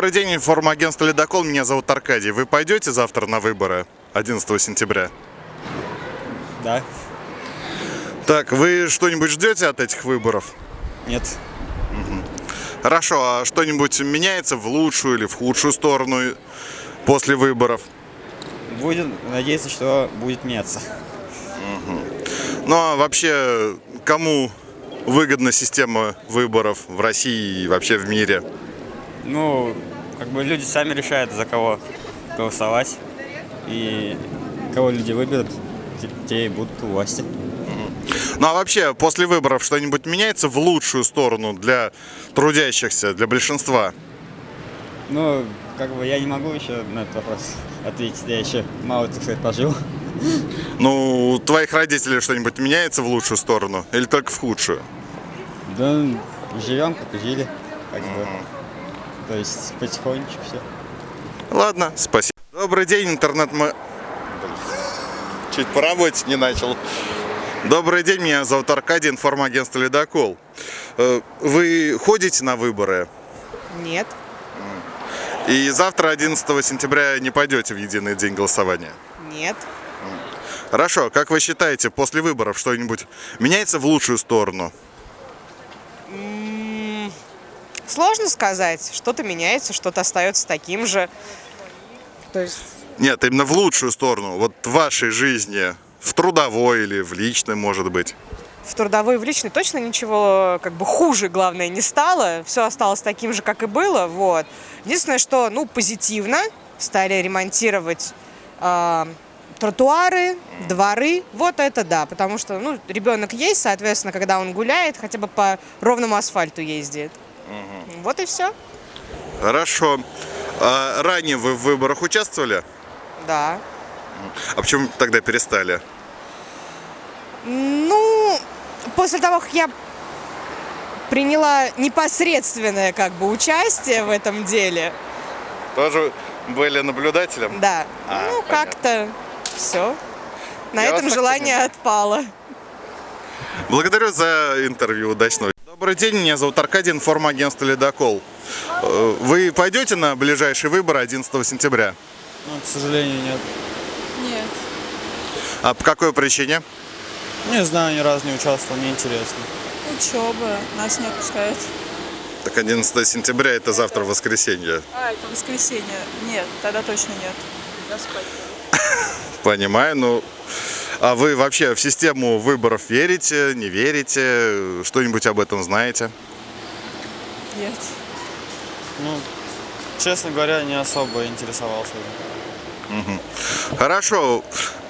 Добрый день, информагентство «Ледокол». Меня зовут Аркадий. Вы пойдете завтра на выборы 11 сентября? Да. Так, вы что-нибудь ждете от этих выборов? Нет. Хорошо, а что-нибудь меняется в лучшую или в худшую сторону после выборов? Будет, надеяться, что будет меняться. Ну а вообще, кому выгодна система выборов в России и вообще в мире? Ну, как бы люди сами решают, за кого голосовать. И кого люди выберут, те- те и будут у власти. Ну а вообще, после выборов что-нибудь меняется в лучшую сторону для трудящихся, для большинства? Ну, как бы я не могу еще на этот вопрос ответить. Я еще мало, так сказать, пожил. Ну, у твоих родителей что-нибудь меняется в лучшую сторону или только в худшую? Да, живем, как и жили. Как бы. То есть потихонечку все. Ладно, спасибо. Добрый день, интернет мы... Чуть по работе не начал. Добрый день, меня зовут Аркадий, информагентство «Ледокол». Э, Вы ходите на выборы? Нет. И завтра, 11 сентября, не пойдете в единый день голосования? Нет. Хорошо, как вы считаете, после выборов что-нибудь меняется в лучшую сторону? Сложно сказать. Что-то меняется, что-то остается таким же. То есть Нет, именно в лучшую сторону, вот в вашей жизни, в трудовой или в личной, может быть. в трудовой и в личной точно ничего как бы хуже, главное, не стало. Все осталось таким же, как и было. Вот. Единственное, что, ну, позитивно стали ремонтировать а, тротуары, дворы. Вот это да, потому что, ну, ребенок есть, соответственно, когда он гуляет, хотя бы по ровному асфальту ездит. Вот и все. Хорошо. А ранее вы в выборах участвовали? Да. А почему тогда перестали? Ну, после того, как я приняла непосредственное как бы участие в этом деле, Тоже были наблюдателем? да, А, ну как-то все. На Я этом желание понимаю. отпало. Благодарю за интервью. Удачного. Добрый день, меня зовут Аркадий, информагентство «Ледокол». Э, Вы пойдете на ближайшие выборы 11 сентября? Ну, к сожалению, нет. Нет. А по какой причине? Не знаю, ни разу не участвовал, мне интересно. Учеба. Нас не отпускают. Так 11 сентября это завтра воскресенье. А, это воскресенье. Нет, тогда точно нет. Я спать Понимаю, ну... А вы вообще в систему выборов верите, не верите? Что-нибудь об этом знаете? Нет. Ну, честно говоря, не особо интересовался. Хорошо.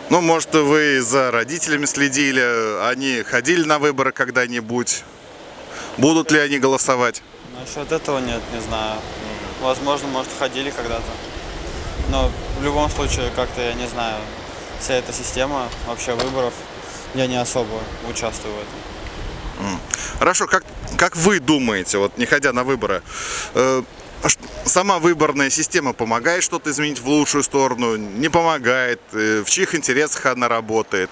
Ну, может, вы за родителями следили, они ходили на выборы когда-нибудь? Будут ли они голосовать? Насчет этого нет, не знаю. Возможно, может, ходили когда-то. Но в любом случае, как-то, я не знаю, вся эта система вообще выборов, я не особо участвую в этом. Хорошо, как, как вы думаете, вот не ходя на выборы, э, а сама выборная система помогает что-то изменить в лучшую сторону, не помогает, э, в чьих интересах она работает?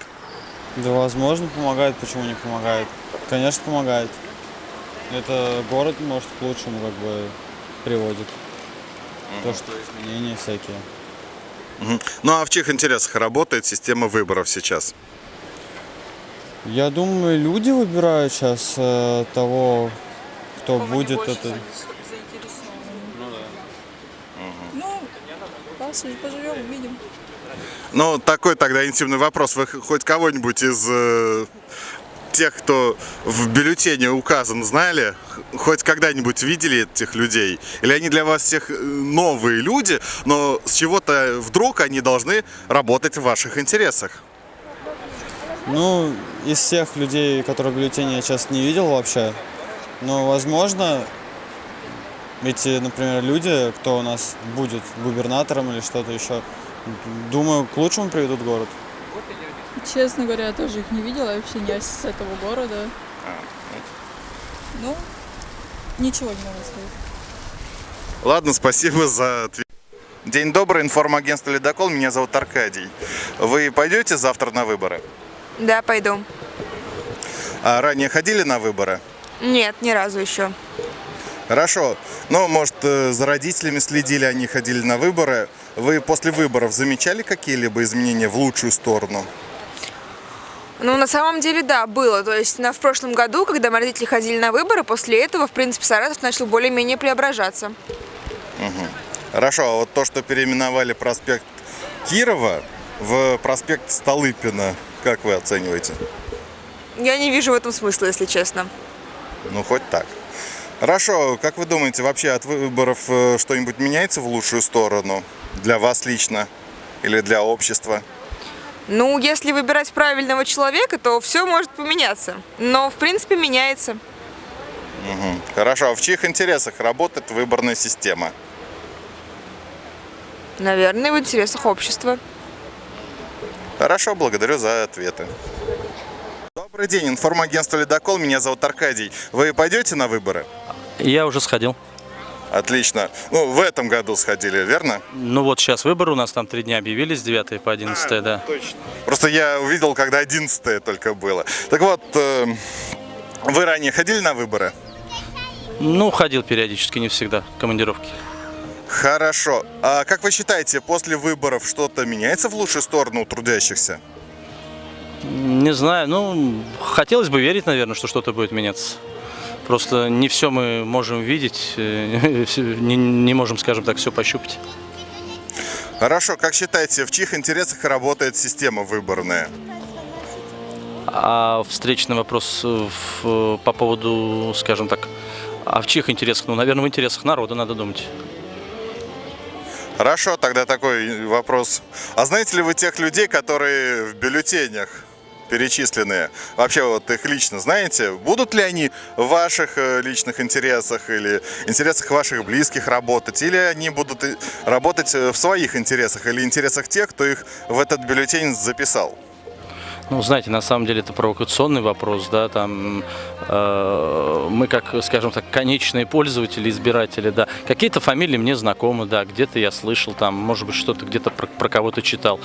Да, возможно, помогает, почему не помогает? Конечно, помогает. Это город, может, к лучшему как бы приводит. То, что изменения всякие. Ну а в чьих интересах работает система выборов сейчас? Я думаю, люди выбирают сейчас э, того, кто будет это. Ну, пос- поживем, увидим. Ну, такой тогда интимный вопрос. Вы хоть кого-нибудь из э, тех, кто в бюллетене указан, знали? Хоть когда-нибудь видели этих людей? Или они для вас всех э, новые люди, но с чего-то вдруг они должны работать в ваших интересах? Ну, из всех людей, которые в бюллетене я сейчас не видел вообще. Но, возможно, эти, например, люди, кто у нас будет губернатором или что-то еще, думаю, к лучшему приведут город. Честно говоря, я тоже их не видела, я вообще не с этого города. Ну, ничего не могу сказать. Ладно, спасибо за ответ. День добрый, информагентство «Ледокол». Меня зовут Аркадий. Вы пойдете завтра на выборы? Да, пойду. А ранее ходили на выборы? Нет, ни разу еще. Хорошо. Ну, может, э, за родителями следили, они ходили на выборы. Вы после выборов замечали какие-либо изменения в лучшую сторону? Ну, на самом деле, да, было. То есть на, в прошлом году, когда мои родители ходили на выборы, после этого, в принципе, Саратов начал более-менее преображаться. Хорошо, а вот то, что переименовали проспект Кирова в проспект Столыпина, как вы оцениваете? Я не вижу в этом смысла, если честно. Ну, хоть так. Хорошо, как вы думаете, вообще от выборов э, что-нибудь меняется в лучшую сторону? Для вас лично или для общества? Ну, если выбирать правильного человека, то все может поменяться. Но, в принципе, меняется. Хорошо, а в чьих интересах работает выборная система? Наверное, в интересах общества. Хорошо, благодарю за ответы. Добрый день, информагентство «Ледокол», меня зовут Аркадий. Вы пойдете на выборы? Я уже сходил. Отлично. Ну, в этом году сходили, верно? Ну вот сейчас выборы у нас там три дня объявили с 9 по 11, да. Точно. Просто я увидел, когда 11 только было. Так вот, э, вы ранее ходили на выборы? Ну, ходил периодически, не всегда, командировки. Хорошо. А как вы считаете, после выборов что-то меняется в лучшую сторону у трудящихся? Не знаю, ну, хотелось бы верить, наверное, что что-то будет меняться. Просто не все мы можем видеть, э, не, не можем, скажем так, все пощупать. Хорошо, как считаете, в чьих интересах работает система выборная? А встречный вопрос э, в- по поводу, скажем так, а в чьих интересах? Ну, наверное, в интересах народа, надо думать. Хорошо, тогда такой вопрос. А знаете ли вы тех людей, которые в бюллетенях перечисленные? Вообще вот их лично знаете? Будут ли они в ваших э, личных интересах или интересах ваших близких работать? Или они будут и- работать э, в своих интересах или интересах тех, кто их в этот бюллетень записал? Ну, знаете, на самом деле это провокационный вопрос, да, там э, мы как, скажем так, конечные пользователи, избиратели, да, какие-то фамилии мне знакомы, да, где-то я слышал, там, может быть, что-то где-то про, про кого-то читал,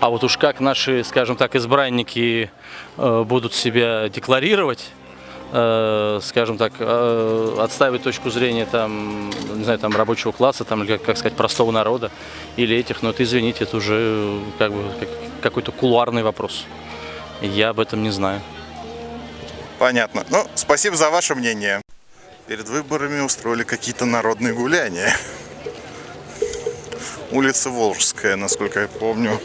а вот уж как наши, скажем так, избранники э, будут себя декларировать, э, скажем так, э, отстаивать точку зрения там, не знаю, там рабочего класса, там, или как, сказать, простого народа, или этих, но это, извините, это уже э, как бы как- какой-то кулуарный вопрос. Я об этом не знаю. Понятно. Ну, спасибо за ваше мнение. Перед выборами устроили какие-то народные гуляния. Улица Волжская, насколько я помню.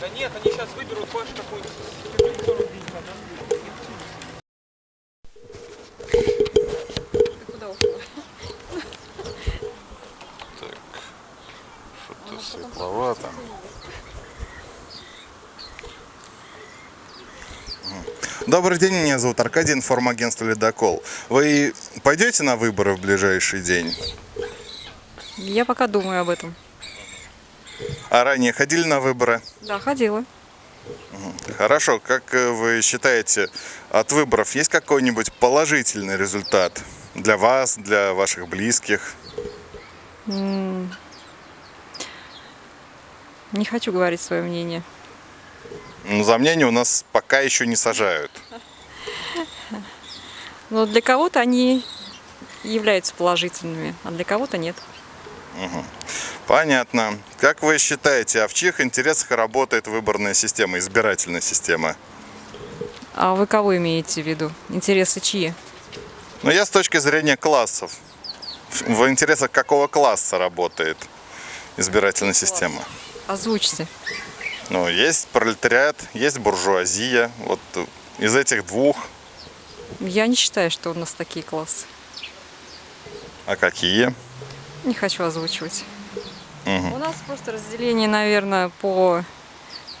Да нет, они сейчас выберут больше какую-то. Что-то светловато. Добрый день, меня зовут Аркадий, информагентство «Ледокол». Вы пойдете на выборы в ближайший день? Я пока думаю об этом. А ранее ходили на выборы? Да, ходила. Хорошо, как э, вы считаете, от выборов есть какой-нибудь положительный результат для вас, для ваших близких? Не хочу говорить свое мнение. Ну, за мнение у нас пока еще не сажают. Но для кого-то они являются положительными, а для кого-то нет. Понятно. Как вы считаете, а в чьих интересах работает выборная система, избирательная система? А вы кого имеете в виду? Интересы чьи? Ну, я с точки зрения классов. В интересах какого класса работает избирательная система? Озвучьте. Ну, есть пролетариат, есть буржуазия. Вот из этих двух, Я не считаю, что у нас такие классы. а какие? Не хочу озвучивать. Мгм. У нас просто разделение, наверное, по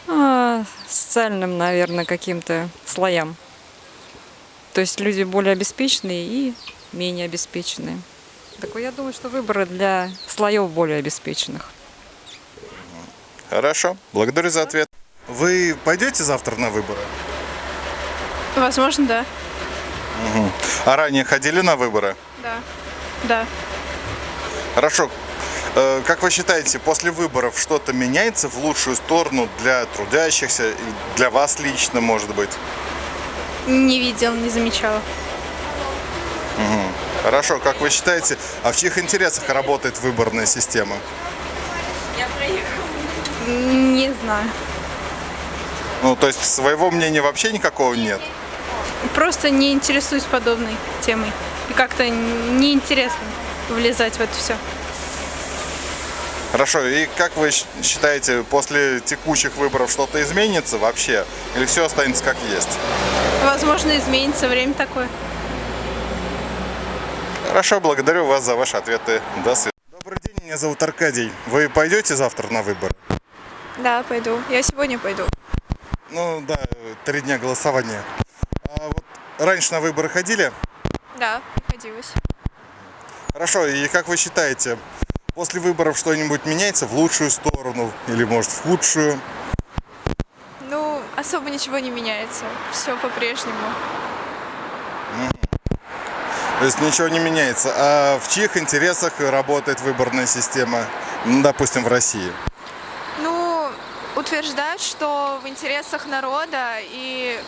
а, социальным, наверное, каким-то слоям. То есть люди более обеспеченные и менее обеспеченные. Так я думаю, что выборы для слоев более обеспеченных. Хорошо, благодарю за ответ. Вы пойдете завтра на выборы? Возможно, да. А ранее ходили на выборы? Да. Да. Хорошо. Э, Как вы считаете, после выборов что-то меняется в лучшую сторону для трудящихся, для вас лично, может быть? Не видел, не замечала. Хорошо, как вы считаете, а в чьих интересах работает выборная система? Не знаю. Ну, то есть своего мнения вообще никакого нет? Просто не интересуюсь подобной темой. И как-то неинтересно влезать в это все. Хорошо, и как вы считаете, после текущих выборов что-то изменится вообще? Или все останется как есть? Возможно, изменится время такое. Хорошо, благодарю вас за ваши ответы. До свидания. Добрый день, меня зовут Аркадий. Вы пойдете завтра на выборы? Да, пойду. Я сегодня пойду. Ну да, три дня голосования. А вот раньше на выборы ходили? Да, приходилось. Хорошо, и как вы считаете, после выборов что-нибудь меняется в лучшую сторону или может в худшую? Ну, особо ничего не меняется. Все по-прежнему. То есть ничего не меняется. А в чьих интересах работает выборная система, ну, допустим, в России? Утверждают, что в интересах народа, и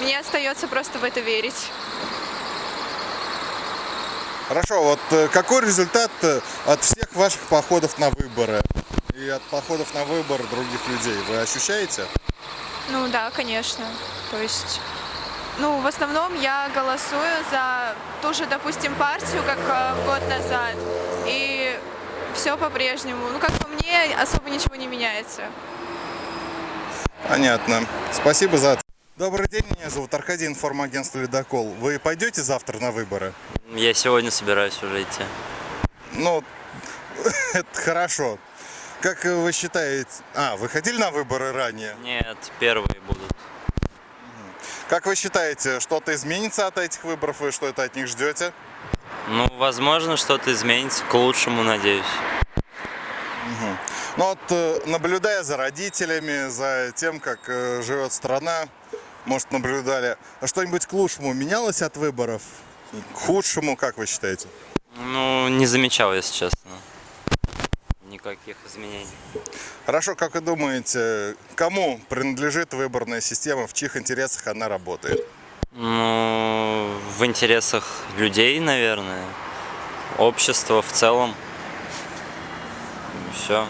мне остается просто в это верить. Хорошо, вот э, какой результат э, от всех ваших походов на выборы и от походов на выборы других людей вы ощущаете? Ну да, конечно. То есть, ну, в основном я голосую за ту же, допустим, партию, как э, год назад. И все по-прежнему. Ну, как по мне, особо ничего не меняется. Понятно. Спасибо за ответ. Добрый день, меня зовут Аркадий, информагентство «Ледокол». Вы пойдете завтра на выборы? Я сегодня собираюсь уже идти. Ну, это хорошо. Как вы считаете... А, вы ходили на выборы ранее? Нет, первые будут. Как вы считаете, что-то изменится от этих выборов? Вы что-то от них ждете? Ну, возможно, что-то изменится к лучшему, надеюсь. Ну вот, э, наблюдая за родителями, за тем, как э, живет страна, может, наблюдали, а что-нибудь к лучшему менялось от выборов? К худшему, как вы считаете? Ну, не замечал, если честно. Никаких изменений. Хорошо, как вы думаете, кому принадлежит выборная система, в чьих интересах она работает? Ну, в интересах людей, наверное. Общества в целом. Все.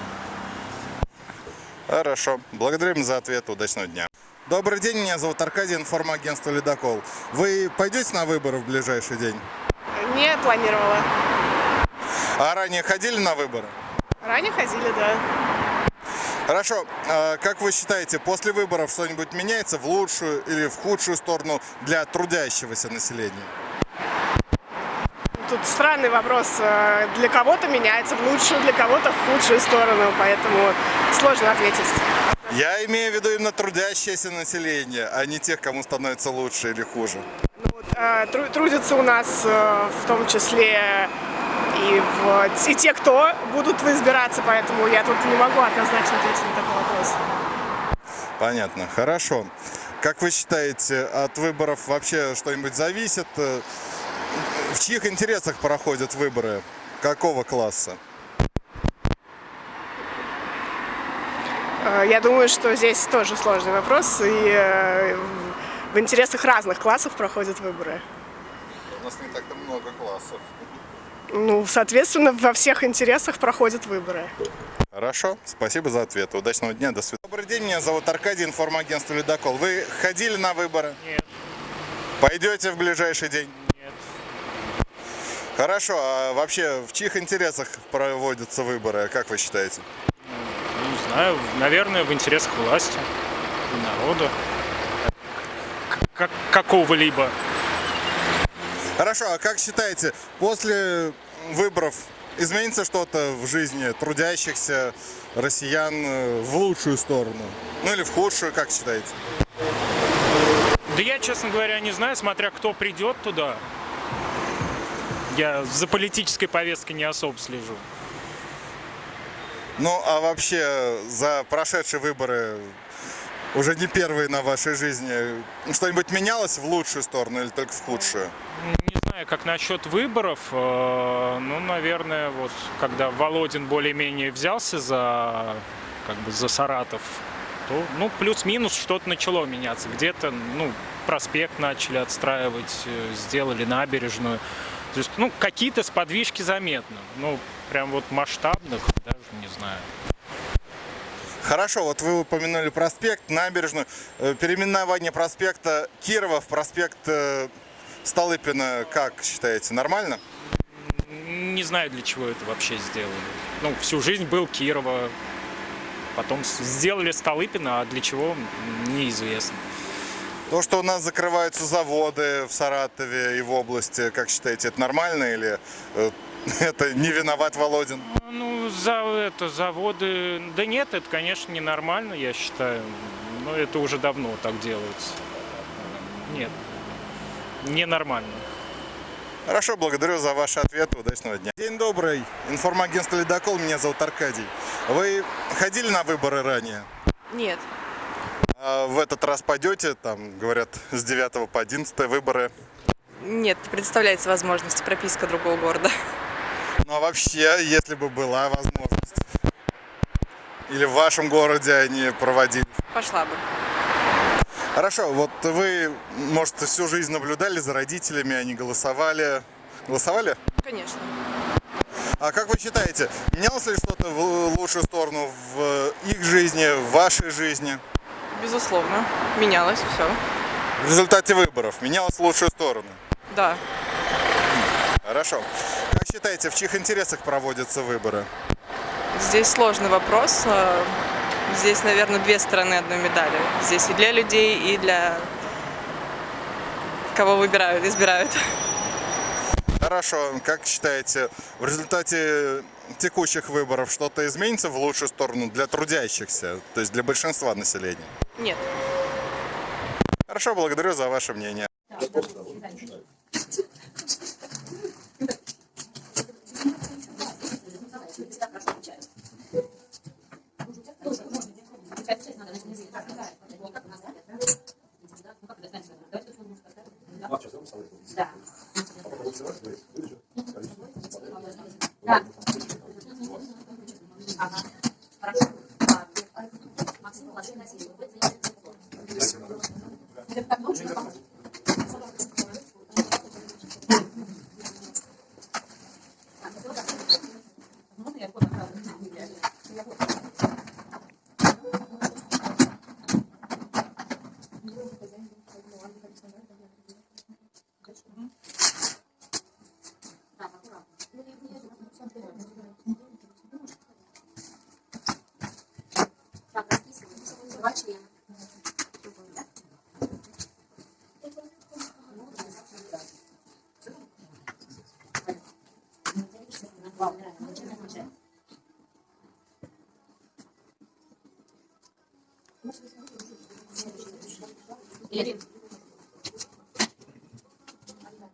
Хорошо. Благодарим за ответ. Удачного дня. Добрый день, меня зовут Аркадий, информагентство «Ледокол». Вы пойдете на выборы в ближайший день? Не планировала. А ранее ходили на выборы? Ранее ходили, да. Хорошо. А как вы считаете, после выборов что-нибудь меняется в лучшую или в худшую сторону для трудящегося населения? Тут странный вопрос. Э, Для кого-то меняется в лучшую, для кого-то в худшую сторону, поэтому сложно ответить. Я имею в виду именно трудящееся население, а не тех, кому становится лучше или хуже. Ну, вот, э, тру- трудятся у нас э, в том числе и, в- и те, кто будут избираться, поэтому я тут не могу однозначно ответить на такой вопрос. Понятно, хорошо. Как вы считаете, от выборов вообще что-нибудь зависит? В чьих интересах проходят выборы? Какого класса? Э, Я думаю, что здесь тоже сложный вопрос, и э, в интересах разных классов проходят выборы. У нас не так-то много классов. Ну, соответственно, во всех интересах проходят выборы. Хорошо, спасибо за ответ. Удачного дня, до свидания. Добрый день, меня зовут Аркадий, информагентство «Ледокол». Вы ходили на выборы? Нет. Пойдете в ближайший день? Хорошо, а вообще в чьих интересах проводятся выборы, как вы считаете? Не знаю, наверное, в интересах власти, народа, как- какого-либо. Хорошо, а как считаете, после выборов изменится что-то в жизни трудящихся россиян э, в лучшую сторону? Ну или в худшую, как считаете? Да я, честно говоря, не знаю, смотря кто придет туда. Я за политической повесткой не особо слежу. Ну, а вообще за прошедшие выборы, уже не первые на вашей жизни, что-нибудь менялось в лучшую сторону или только в худшую? Не знаю, как насчет выборов. э, Ну, наверное, вот когда Володин более-менее взялся за, как бы, за Саратов, то, ну, плюс-минус что-то начало меняться. Где-то, ну, проспект начали отстраивать, э, сделали набережную. То есть, ну, какие-то сподвижки заметны. Ну, прям вот масштабных, даже не знаю. Хорошо, вот вы упомянули проспект, набережную. Э, Переименование проспекта Кирова в проспект э, Столыпина, как считаете, нормально? Не знаю, для чего это вообще сделали. Ну, всю жизнь был Кирова, потом сделали Столыпина, а для чего, неизвестно. То, что у нас закрываются заводы в Саратове и в области, как считаете, это нормально или э, это не виноват Володин? Ну, за это, заводы... Да нет, это, конечно, ненормально, я считаю. Но это уже давно так делается. Нет, ненормально. Хорошо, благодарю за ваши ответы. Удачного дня. День добрый. Информагентство «Ледокол». Меня зовут Аркадий. Вы ходили на выборы ранее? Нет. А в этот раз пойдете? Там, говорят, с 9 по 11 выборы. Нет, не представляется возможности прописка другого города. Ну а вообще, если бы была возможность. Или в вашем городе они проводили. Пошла бы. Хорошо, вот вы, может, всю жизнь наблюдали за родителями, они голосовали. Голосовали? Конечно. А как вы считаете, менялось ли что-то в лучшую сторону в их жизни, в вашей жизни? Безусловно. Менялось все. В результате выборов менялось в лучшую сторону? Да. Хорошо. Как считаете, в чьих интересах проводятся выборы? Здесь сложный вопрос. Э, Здесь, наверное, две стороны одной медали. Здесь и для людей, и для кого выбирают, избирают. Хорошо. Как считаете, в результате текущих выборов что-то изменится в лучшую сторону для трудящихся, то есть для большинства населения? Нет. Хорошо, благодарю за ваше мнение.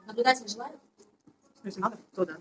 Наблюдатель желаю? Если надо, то да.